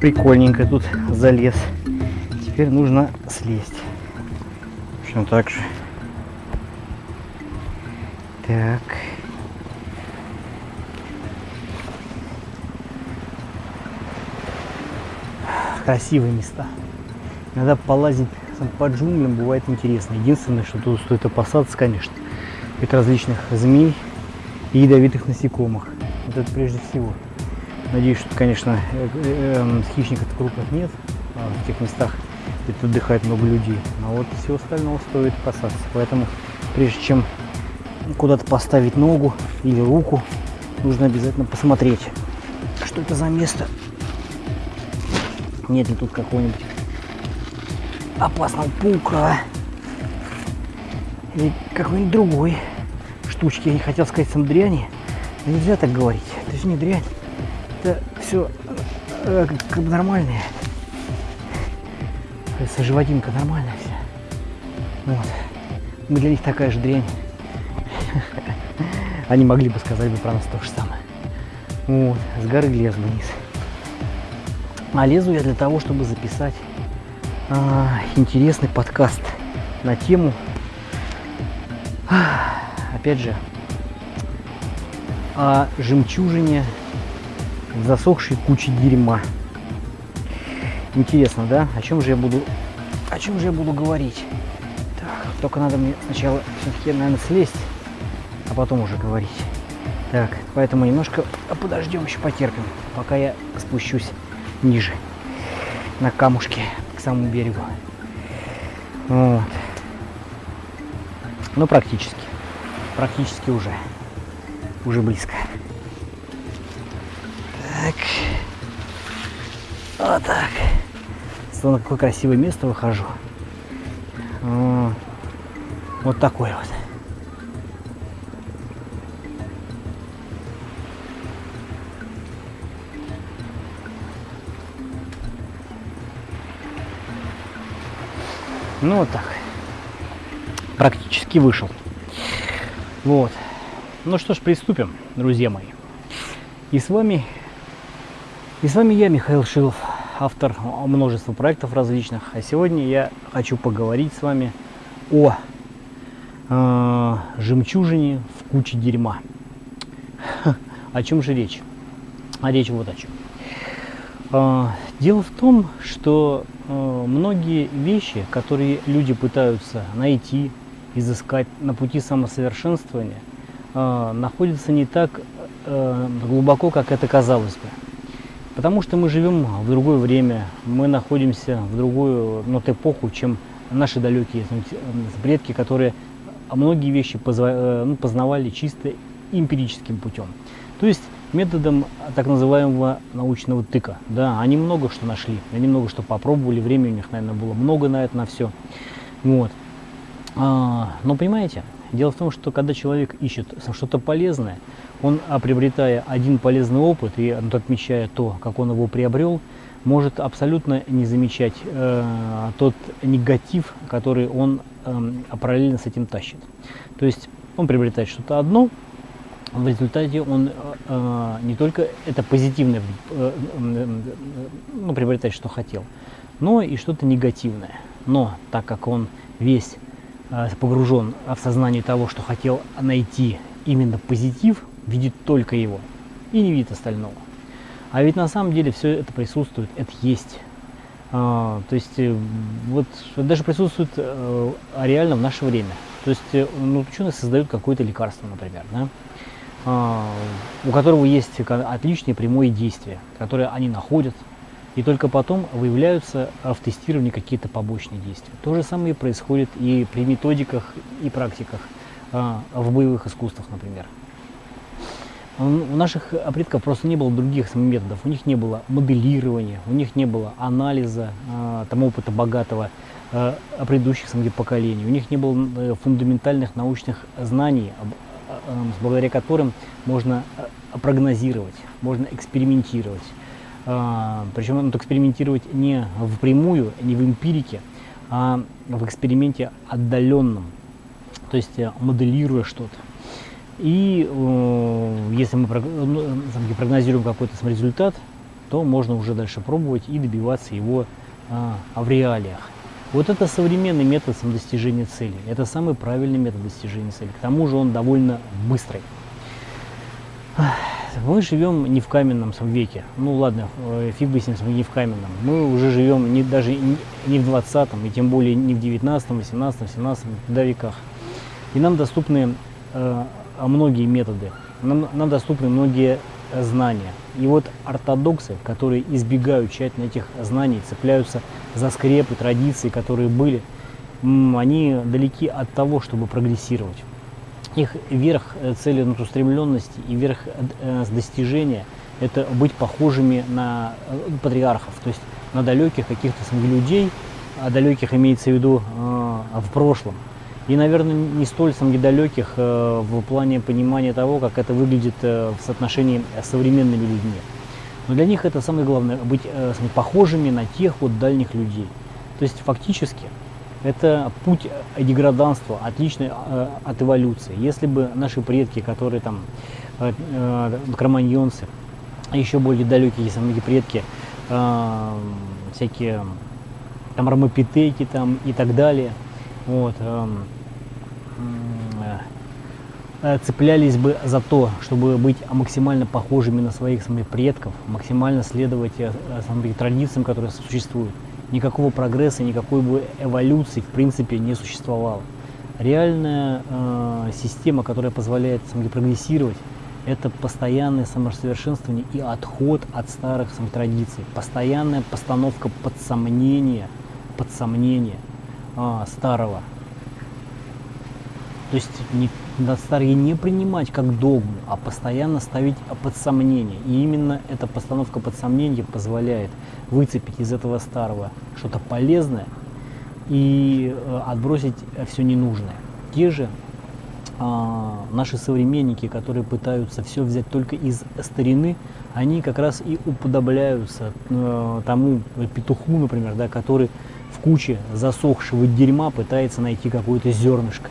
прикольненько тут залез. Теперь нужно слезть. В общем, так же. Так. Красивые места. Иногда полазить по джунглям бывает интересно. Единственное, что тут стоит опасаться, конечно, это различных змей и ядовитых насекомых. Вот это прежде всего. Надеюсь, что, конечно, э, эм, хищников крупных нет а в тех местах, где отдыхает много людей. Но вот всего остального стоит опасаться. Поэтому, прежде чем куда-то поставить ногу или руку, нужно обязательно посмотреть, что это за место. Нет ли тут какого-нибудь опасного паука или какой-нибудь другой штучки. Я не хотел сказать сам дряни, но нельзя так говорить. Это же не дрянь, это все э, как бы нормальное. Кажется, животинка нормальная вся. Вот. Мы для них такая же дрянь. Они могли бы сказать бы про нас то же самое. Вот, с горы лез вниз. А лезу я для того, чтобы записать а, интересный подкаст на тему, а, опять же, о жемчужине в засохшей куче дерьма. Интересно, да? О чем же я буду, о чем же я буду говорить? Так, только надо мне сначала все-таки, наверное, слезть, а потом уже говорить. Так, поэтому немножко подождем, еще потерпим, пока я спущусь ниже, на камушке, к самому берегу. Вот. Ну, практически. Практически уже. Уже близко. Вот так. Смотри, на какое красивое место выхожу. Вот, такой вот. Ну вот так. Практически вышел. Вот. Ну что ж, приступим, друзья мои. И с вами, и с вами я, Михаил Шилов, автор множества проектов различных. А сегодня я хочу поговорить с вами о э, жемчужине в куче дерьма. О чем же речь? А речь вот о чем. Э, дело в том, что Э, многие вещи, которые люди пытаются найти, изыскать на пути самосовершенствования, э, находятся не так глубоко, как это казалось бы. Потому что мы живем в другое время, мы находимся в другую ну, эпоху, чем наши далекие предки, которые многие вещи ну, познавали чисто эмпирическим путем. То есть методом так называемого научного тыка. Да, они много что нашли, они много что попробовали, времени у них, наверное, было много на это, на все. Вот. А, но понимаете, дело в том, что когда человек ищет что-то полезное, он, а, приобретая один полезный опыт и отмечая то, как он его приобрел, может абсолютно не замечать э, тот негатив, который он э, параллельно с этим тащит. То есть он приобретает что-то одно, в результате он э, э, не только это позитивное э, ну, приобретает, что хотел, но и что-то негативное. Но так как он весь э, погружен в сознание того, что хотел найти именно позитив, видит только его и не видит остального. А ведь на самом деле все это присутствует, это есть. А, то есть э, вот даже присутствует э, реально в наше время. То есть э, ну, ученые создают какое-то лекарство, например, да? А, у которого есть отличное прямое действие, которое они находят, и только потом выявляются в тестировании какие-то побочные действия. То же самое происходит и при методиках и практиках а, в боевых искусствах, например. У наших предков просто не было других методов, у них не было моделирования, у них не было анализа а, там, опыта богатого предыдущих поколений, у них не было э, фундаментальных научных знаний Эм, благодаря которым можно э, прогнозировать, можно экспериментировать. А, Причем надо экспериментировать не впрямую, не в эмпирике, а в эксперименте отдаленном, то есть э, моделируя что-то. И э, если мы прогнозируем какой-то результат, то можно уже дальше пробовать и добиваться его а, в реалиях. Вот это современный метод достижения цели. Это самый правильный метод достижения цели. К тому же он довольно быстрый. Мы живем не в каменном веке. Ну ладно, э, фиг бы с ним, не в каменном. Мы уже живем не, даже не в 20 и тем более не в 19, 18, 17 да, веках. И нам доступны э, многие методы, нам, нам доступны многие знания. И вот ортодоксы, которые избегают тщательно этих знаний, цепляются за скрепы, традиции, которые были, они далеки от того, чтобы прогрессировать. Их верх э, целеустремленности и верх э, достижения – это быть похожими на э, патриархов, то есть на далеких каких-то людей, а далеких имеется в виду в прошлом, и, наверное, не столь сам недалеких э, в плане понимания того, как это выглядит э, в соотношении с современными людьми. Но для них это самое главное, быть э, похожими на тех вот дальних людей. То есть фактически это путь деграданства, отличный от эволюции. Если бы наши предки, которые там кроманьонцы, еще более далекие самые предки, всякие там ромопитеки там и так далее, вот, эм, Э, цеплялись бы за то, чтобы быть максимально похожими на своих самих предков, максимально следовать э, самим традициям, которые существуют. Никакого прогресса, никакой бы эволюции в принципе не существовало. Реальная э, система, которая позволяет самим прогрессировать, это постоянное самосовершенствование и отход от старых самих традиций, постоянная постановка под сомнение, под сомнение э, старого. То есть не, старые не принимать как догму, а постоянно ставить под сомнение. И именно эта постановка под сомнение позволяет выцепить из этого старого что-то полезное и э, отбросить все ненужное. Те же а, наши современники, которые пытаются все взять только из старины, они как раз и уподобляются э, тому петуху, например, да, который в куче засохшего дерьма пытается найти какое-то зернышко.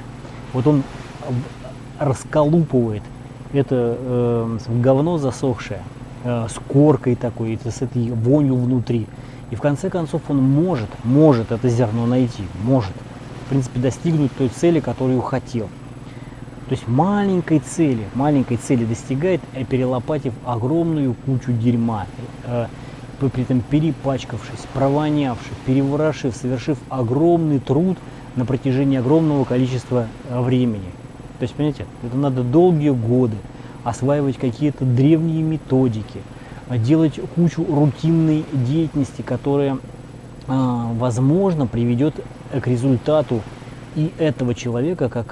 Вот он расколупывает это э, говно засохшее э, с коркой такой, с этой вонью внутри. И в конце концов он может, может это зерно найти, может, в принципе, достигнуть той цели, которую хотел. То есть маленькой цели, маленькой цели достигает, э, перелопатив огромную кучу дерьма, э, при этом перепачкавшись, провонявшись, переворошив, совершив огромный труд – на протяжении огромного количества э, времени. То есть, понимаете, это надо долгие годы осваивать какие-то древние методики, э, делать кучу рутинной деятельности, которая, э, возможно, приведет к результату и этого человека, как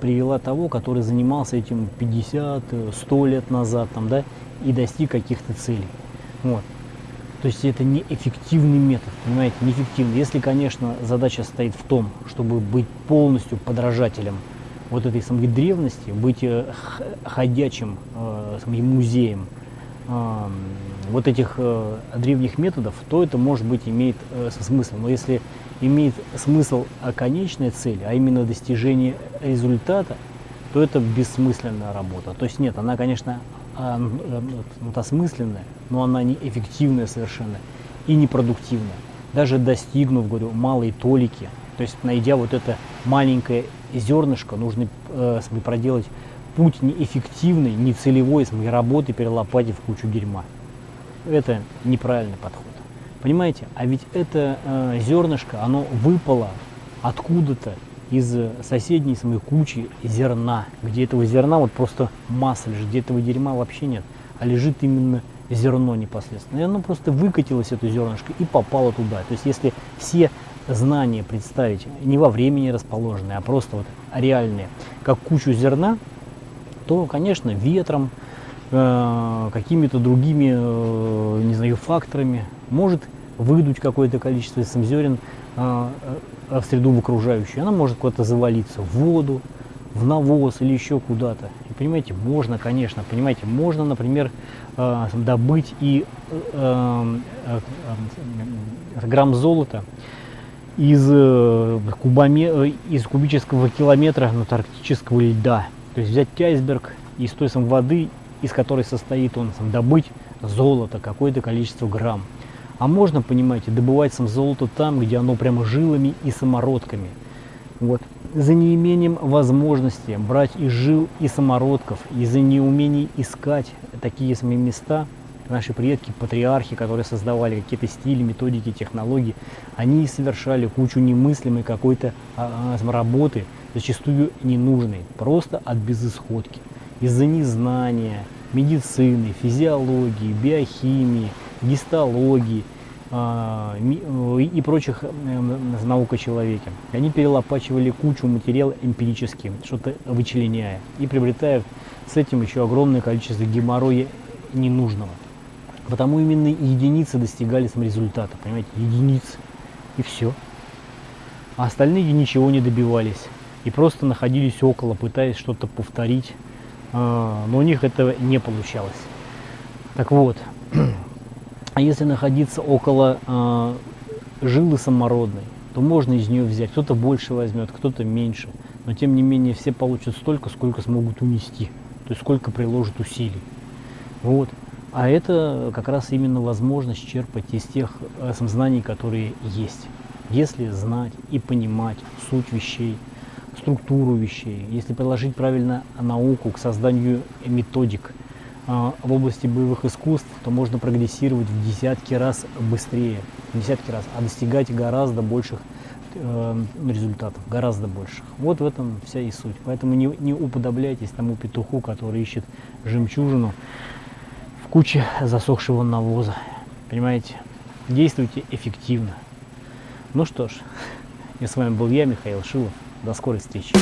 привела того, который занимался этим 50-100 лет назад, там, да, и достиг каких-то целей. Вот. То есть это неэффективный метод, понимаете, неэффективный. Если, конечно, задача стоит в том, чтобы быть полностью подражателем вот этой самой древности, быть э, ходячим э, музеем э, вот этих э, древних методов, то это, может быть, имеет э, смысл. Но если имеет смысл конечная цель, а именно достижение результата, то это бессмысленная работа. То есть нет, она, конечно, вот, осмысленная, но она не эффективная совершенно и непродуктивная. Даже достигнув, говорю, малой толики, то есть найдя вот это маленькое зернышко, нужно э, проделать путь неэффективный, нецелевой с моей работы, перелопатив кучу дерьма. Это неправильный подход. Понимаете? А ведь это э, зернышко, оно выпало откуда-то из соседней самой кучи зерна, где этого зерна вот просто масса лежит, где этого дерьма вообще нет, а лежит именно зерно непосредственно. И оно просто выкатилось, это зернышко, и попало туда. То есть если все знания представить не во времени расположенные, а просто вот реальные, как кучу зерна, то, конечно, ветром, э, какими-то другими, э, не знаю, факторами может выдуть какое-то количество зерен э, Э, в среду в окружающую, она может куда-то завалиться, в воду, в навоз или еще куда-то. И понимаете, можно, конечно, понимаете, можно, например, э, добыть и э, грамм золота из, кубоме, из кубического километра антарктического льда. То есть взять айсберг и с той самой воды из которой состоит он, сам, добыть золото, какое-то количество грамм. А можно, понимаете, добывать сам золото там, где оно прямо жилами и самородками. Вот. За неимением возможности брать из жил и самородков, из-за неумений искать такие самые места, наши предки, патриархи, которые создавали какие-то стили, методики, технологии, они совершали кучу немыслимой какой-то а, а, работы, зачастую ненужной, просто от безысходки. Из-за незнания медицины, физиологии, биохимии, гистологии а, и прочих э, наук о человеке. Они перелопачивали кучу материала эмпирически, что-то вычленяя, и приобретая с этим еще огромное количество геморроя ненужного. Потому именно единицы достигали там результата, понимаете, единицы. И все. А остальные ничего не добивались. И просто находились около, пытаясь что-то повторить. А, но у них этого не получалось. Так вот, если находиться около э, жилы самородной, то можно из нее взять. Кто-то больше возьмет, кто-то меньше. Но тем не менее все получат столько, сколько смогут унести. То есть сколько приложат усилий. Вот. А это как раз именно возможность черпать из тех э, знаний, которые есть. Если знать и понимать суть вещей, структуру вещей, если приложить правильно науку к созданию методик а, в области боевых искусств, то можно прогрессировать в десятки раз быстрее, в десятки раз, а достигать гораздо больших э, результатов, гораздо больших. Вот в этом вся и суть. Поэтому не, не уподобляйтесь тому петуху, который ищет жемчужину куче засохшего навоза. Понимаете? Действуйте эффективно. Ну что ж, и с вами был я, Михаил Шилов. До скорой встречи.